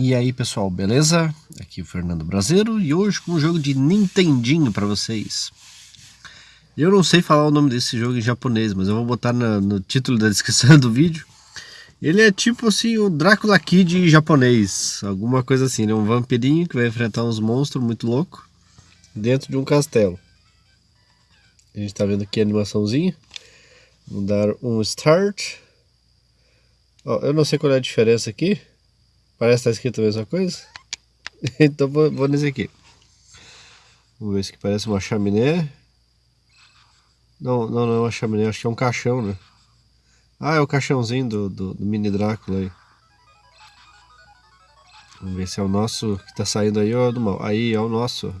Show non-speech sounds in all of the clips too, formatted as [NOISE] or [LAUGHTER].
E aí pessoal, beleza? Aqui é o Fernando Brasileiro e hoje com um jogo de Nintendinho para vocês. Eu não sei falar o nome desse jogo em japonês, mas eu vou botar no, no título da descrição do vídeo. Ele é tipo assim o Drácula Kid japonês, alguma coisa assim, né? Um vampirinho que vai enfrentar uns monstros muito loucos dentro de um castelo. A gente tá vendo aqui a animaçãozinha. Vamos dar um start. Ó, eu não sei qual é a diferença aqui. Parece que está escrito a mesma coisa. [LAUGHS] então vou, vou nesse aqui. Vamos ver se parece uma chaminé. Não, não, não é uma chaminé, acho que é um caixão, né? Ah, é o caixãozinho do, do, do mini Drácula aí. Vamos ver se é o nosso que tá saindo aí ou é do mal. Aí, é o nosso.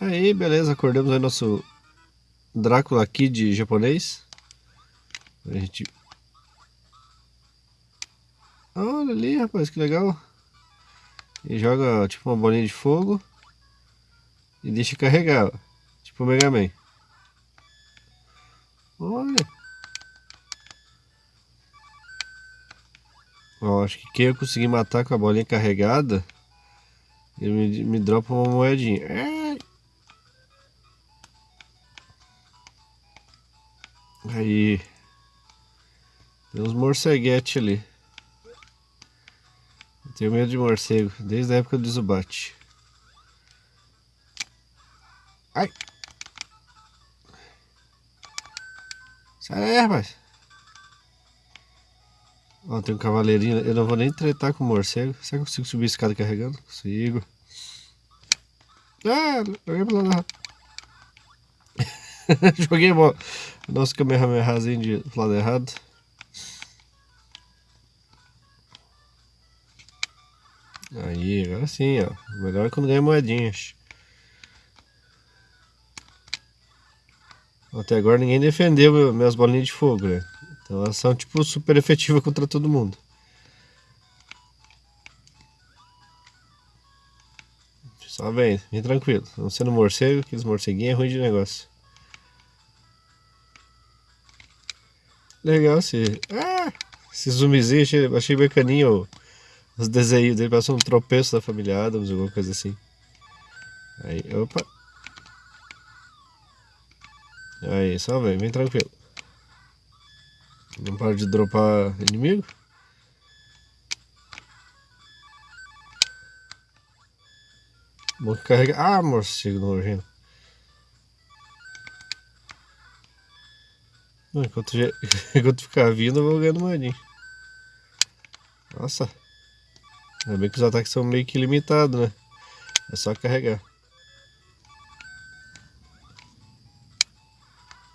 Aí, beleza, acordamos aí nosso Drácula aqui de japonês. A gente Olha ali, rapaz, que legal. E joga tipo uma bolinha de fogo e deixa carregar, tipo o Mega Man. Olha. Ó, acho que quem eu conseguir matar com a bolinha carregada, ele me, me dropa uma moedinha. É. Aí. Tem uns morceguetes ali. Tenho medo de morcego, desde a época do Zubat. Ai! Sai aí, rapaz! Ó, tem um cavaleirinho. Eu não vou nem tretar com o morcego. Será que eu consigo subir a escada carregando? Consigo. Ah, joguei lado errado. [LAUGHS] joguei o nosso Kamehamehazinho de lado errado. Aí, agora sim, ó. Melhor é quando ganha moedinhas. Até agora ninguém defendeu minhas bolinhas de fogo, né? Então elas são tipo super efetivas contra todo mundo. Só vem, vem tranquilo. Não sendo morcego, aqueles morceguinhos é ruim de negócio. Legal esse. Ah! Esse zumbizinho achei, achei bacaninho os desenhos dele, parece um tropeço da família Adams, alguma coisa assim. Aí, opa. Aí, só vem, vem tranquilo. Não para de dropar inimigo. Bom que carrega. Ah, morcego nojento. Enquanto, [LAUGHS] enquanto ficar vindo, eu vou ganhando moedinha. Nossa. Ainda bem que os ataques são meio que limitados, né? É só carregar.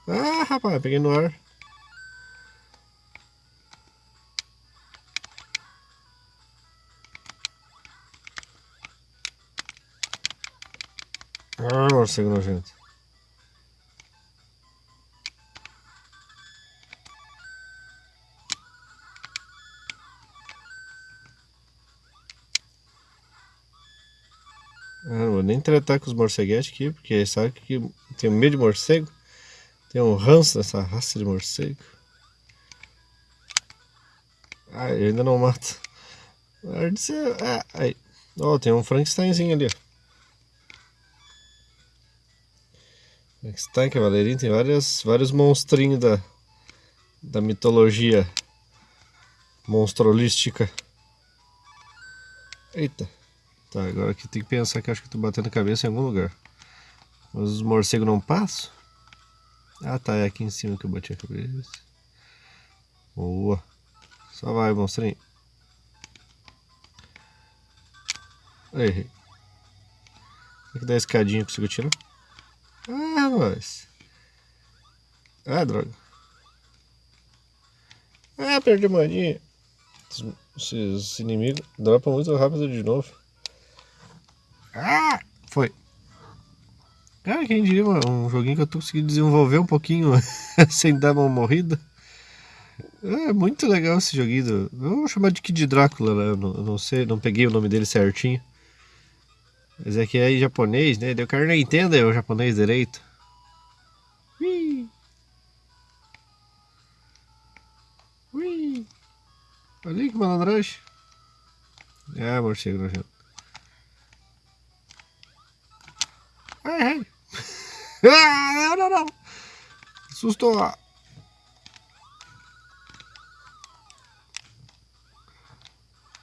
Ah, rapaz, peguei no ar. Ah, morcego nojento. Vou nem tratar com os morceguetes aqui, porque sabe que tem medo de morcego. Tem um ranço dessa raça de morcego. Ah, eu ainda não mato. Ah, aí. Ó, oh, tem um Frankensteinzinho ali. Frankenstein, cavaleirinho, tem várias, vários monstrinhos da, da mitologia monstrolística. Eita. Tá, agora aqui tem que pensar que acho que tô batendo a cabeça em algum lugar. Mas os morcegos não passam? Ah tá, é aqui em cima que eu bati a cabeça. Boa. Só vai, monstrinho. Errei. Será que dá escadinha consigo tirar? Ah, mas. Ah, droga. Ah, perdi a mania. Esses inimigos dropam muito rápido de novo. Ah, foi. Cara, quem diria um joguinho que eu tô conseguindo desenvolver um pouquinho [LAUGHS] sem dar uma morrida. É muito legal esse joguinho. Vamos chamar de Kid Drácula, né? Eu não, não, sei, não peguei o nome dele certinho. Mas é que é em japonês, né? O cara nem entende o japonês direito. Ui. Ui. Olha que malandragem. É, morcego nojento. Ai, [LAUGHS] ai. Ah, não, não, não. Assustou.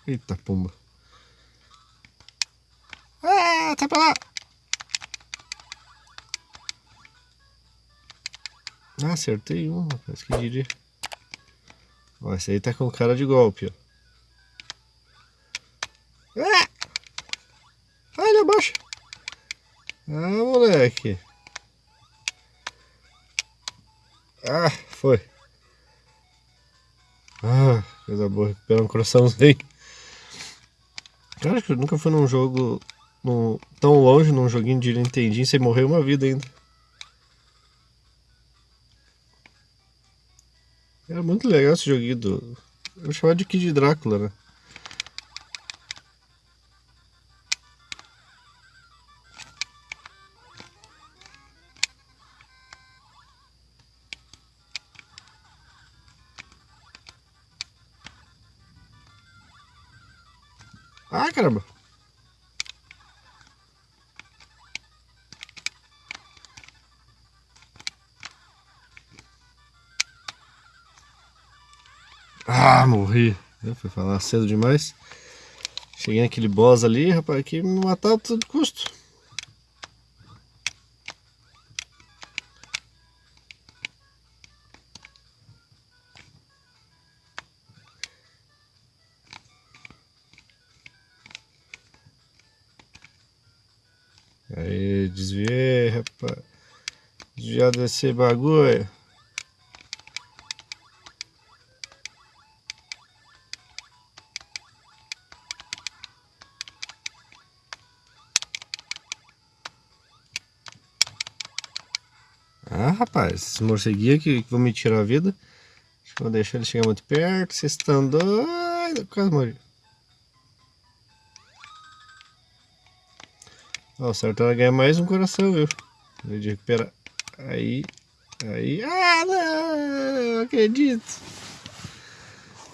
Eita, pomba. Ah, tá pra lá. Ah, acertei um, rapaz, que diria. Ó, esse aí tá com cara de golpe, ó. Ah! Olha, abaixa. Ah, moleque. Ah, foi. Ah, coisa boa, recuperar um coraçãozinho. Cara, que eu nunca fui num jogo no, tão longe, num joguinho de Nintendinho, sem morrer uma vida ainda. Era muito legal esse joguinho do... Eu chamava de Kid Drácula, né? Caramba! Ah, morri. Eu fui falar cedo demais. Cheguei naquele boss ali, rapaz, que me matava a todo custo. Desviado desse bagulho. Ah, rapaz, esses morceguinhos que, que vão me tirar a vida. Vou deixar ele chegar muito perto. Vocês estão doidos. Quase morri. Ó, certo ela ganha mais um coração, viu? De recuperar. Aí. Aí. Ah, não! acredito.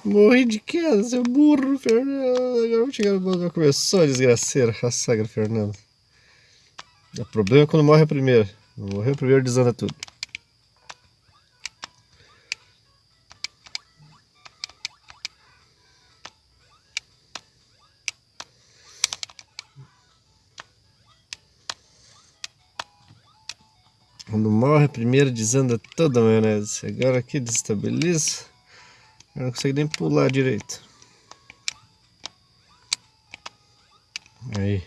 Morri de queda, seu burro, Fernando. Agora vou chegar no banco. Começou a desgraceira. A sagra, Fernando. O problema é quando morre a primeira. Morreu primeiro, desanda tudo. Quando morre primeiro, desanda toda a maionese. Agora aqui desestabiliza. Eu não consigo nem pular direito. Aí.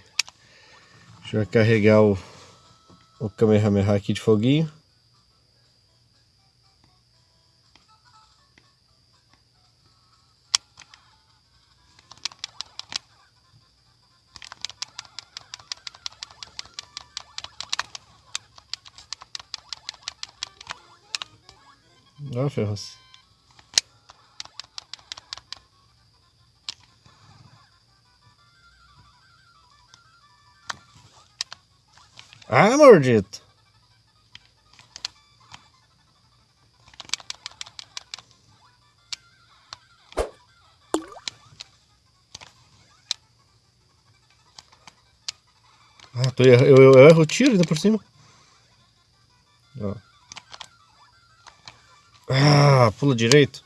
Deixa eu carregar o o Kamehameha aqui de foguinho. Ó, Ferros. Ah, maldito. Ah, tô eu, eu, eu erro o tiro ainda por cima. Ah, pula direito.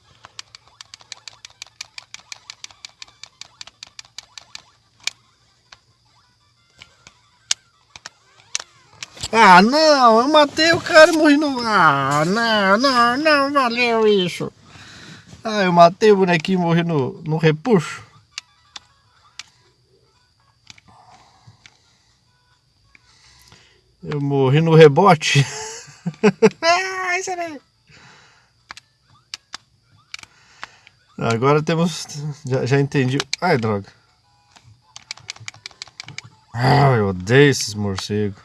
Ah, não, eu matei o cara e morri no... Ah, não, não, não valeu isso. Ah, eu matei o bonequinho e morri no, no repuxo. Eu morri no rebote. [LAUGHS] Agora temos... Já, já entendi. Ai, droga. Ah, eu odeio esses morcegos.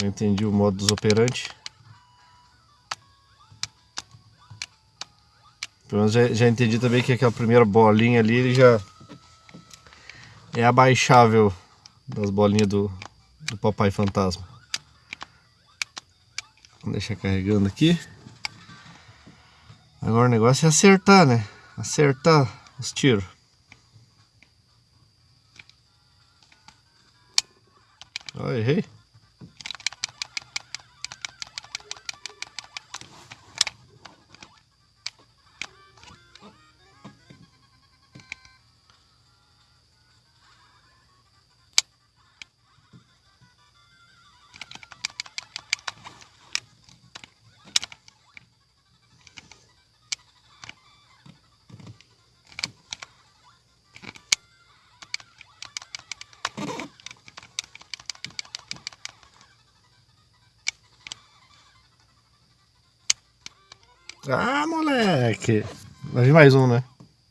Eu entendi o modo dos operantes. Pelo menos já, já entendi também que aquela primeira bolinha ali ele já é abaixável das bolinhas do, do papai fantasma. Vamos deixar carregando aqui. Agora o negócio é acertar, né? Acertar os tiros. Ah, errei. Ah, moleque! Vai vir mais um, né?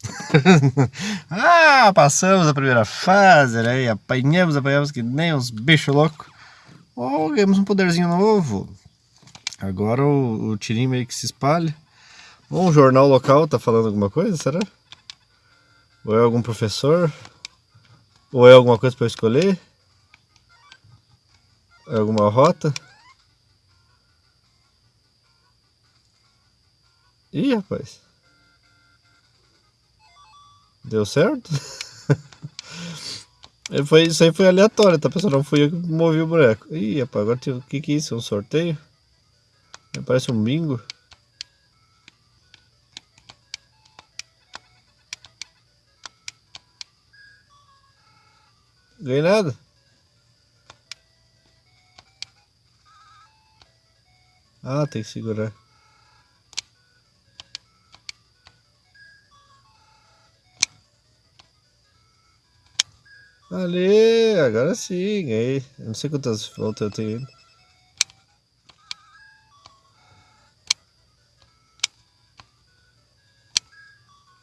[LAUGHS] ah, passamos a primeira fase, né? E apanhamos, apanhamos que nem uns bichos loucos. Oh, ganhamos um poderzinho novo. Agora o, o tirinho meio que se espalha. Um jornal local tá falando alguma coisa, será? Ou é algum professor? Ou é alguma coisa para escolher? É alguma rota? Ih, rapaz. Deu certo? [LAUGHS] foi, isso aí foi aleatório, tá pessoal? Não fui eu que movi o boneco. Ih, rapaz, agora o que que é isso? Um sorteio? Parece um bingo. Ganhei nada. Ah, tem que segurar. Ali, agora sim, aí. Eu não sei quantas voltas eu tenho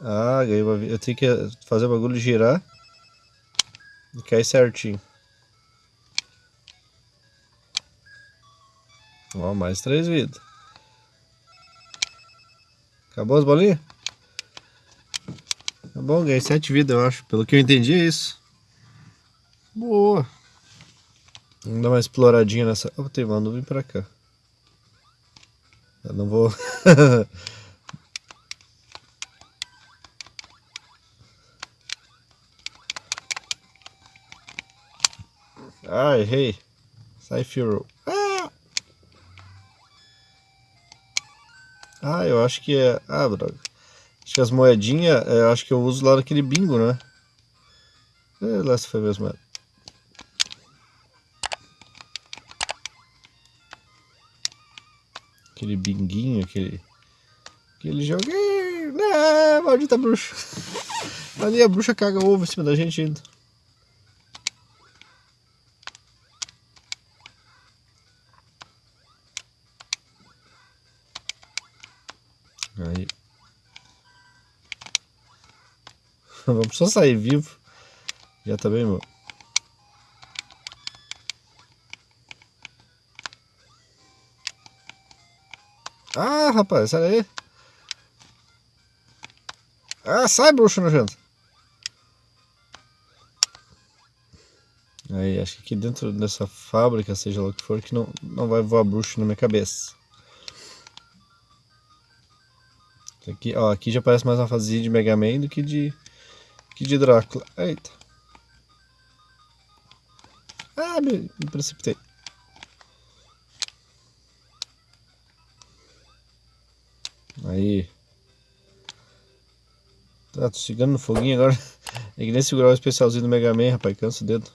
Ah, ganhei uma Eu tenho que fazer o bagulho girar. E cair certinho. Ó, mais três vidas. Acabou as bolinhas? Tá bom, ganhei sete vidas, eu acho. Pelo que eu entendi é isso. Boa. Vamos dar uma exploradinha nessa... Oh, tem uma nuvem pra cá. Eu não vou... [LAUGHS] ah, errei. Sai, Firo. Ah! ah, eu acho que é... Ah, droga. Acho que as moedinhas, eu acho que eu uso lá naquele bingo, né? É, lá se foi mesmo. Aquele binguinho, aquele. Aquele joguinho. Não, maldita bruxa. Ali a bruxa caga ovo em cima da gente ainda. Aí. [LAUGHS] Vamos só sair vivo. Já tá bem, meu. Ah, rapaz, sai daí. Ah, sai, bruxo nojento. Aí, acho que aqui dentro dessa fábrica, seja lá o que for, que não, não vai voar bruxo na minha cabeça. Aqui, ó, aqui já parece mais uma fase de Mega Man do que de, que de Drácula. Eita. Ah, me, me precipitei. Aí. Tá, tô chegando no foguinho agora. [LAUGHS] É que nem segurar o especialzinho do Mega Man, rapaz. Cansa o dedo.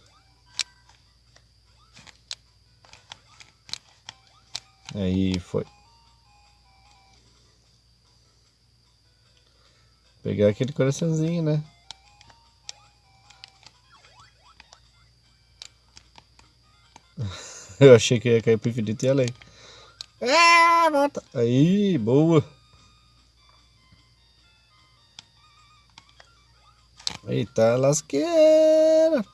Aí foi. Pegar aquele coraçãozinho, né? [LAUGHS] Eu achei que ia cair pro infinito e além. Ah, volta. Aí, boa. Eita lasqueira!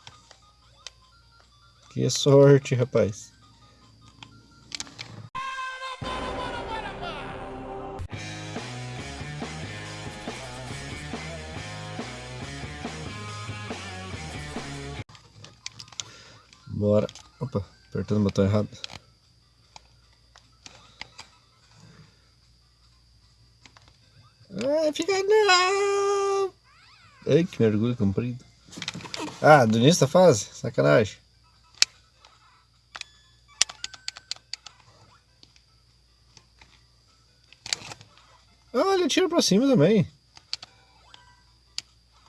Que sorte, rapaz! Bora. Opa, apertando o botão errado. Ai, fica não! Ai, que mergulho comprido. Ah, do início da fase? Sacanagem. Ah, ele atira pra cima também.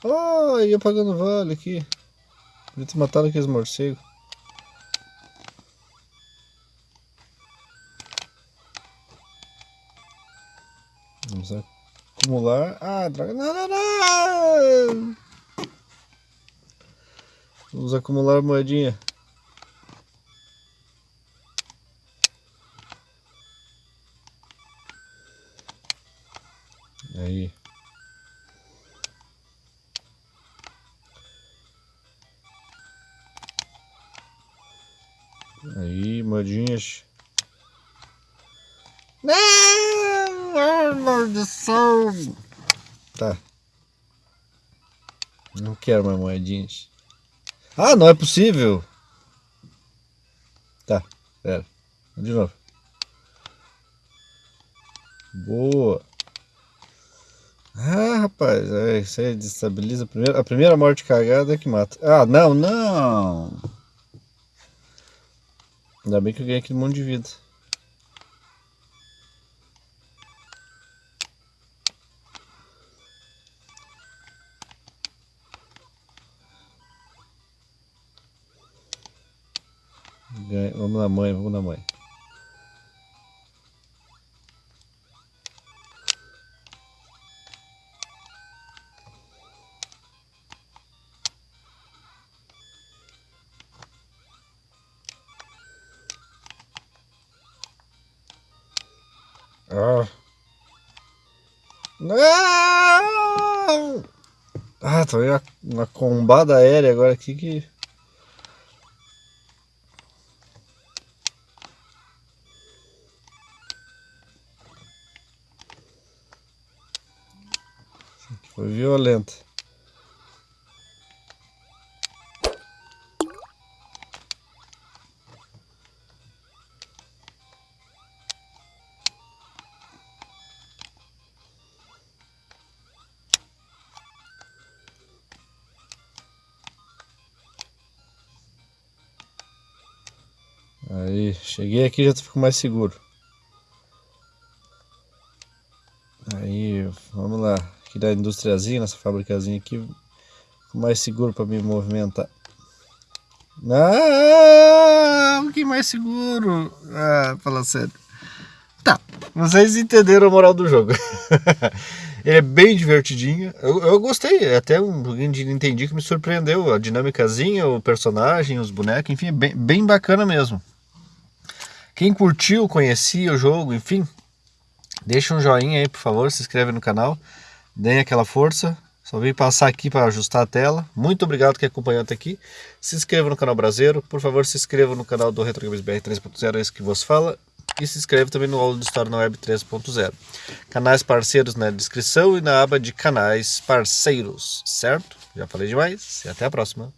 Oh, e apagando o vale aqui. Podia ter matado aqueles morcegos. Acumular. Ah, droga. Não, não, não! Vamos acumular moedinha. Aí. Aí, modinhas. Não, maldição! Tá. Não quero mais moedinhas. Ah, não é possível! Tá, pera. De novo. Boa. Ah, rapaz, é, isso aí destabiliza a primeira, a primeira morte cagada é que mata. Ah, não, não! Ainda bem que eu ganhei aquele monte de vida. Ah. Não! Ah, tô aí uma combada aérea agora aqui que... Foi violenta. Aí, cheguei aqui já fico mais seguro. Aí, vamos lá. Aqui da industriazinha, nessa fabricazinha aqui, fico mais seguro para me movimentar. Ah, um pouquinho mais seguro. Ah, fala sério. Tá, vocês entenderam a moral do jogo. [LAUGHS] Ele é bem divertidinho. Eu, eu gostei, é até um pouquinho de entendi que me surpreendeu. A dinâmicazinha, o personagem, os bonecos, enfim, é bem, bem bacana mesmo. Quem curtiu, conhecia o jogo, enfim, deixa um joinha aí, por favor, se inscreve no canal, deem aquela força. Só vim passar aqui para ajustar a tela. Muito obrigado que acompanhou até aqui. Se inscreva no canal Brasileiro. Por favor, se inscreva no canal do Retro Games BR 3.0, é esse que vos fala. E se inscreve também no Aula de História na Web 3.0. Canais parceiros na descrição e na aba de canais parceiros, certo? Já falei demais e até a próxima.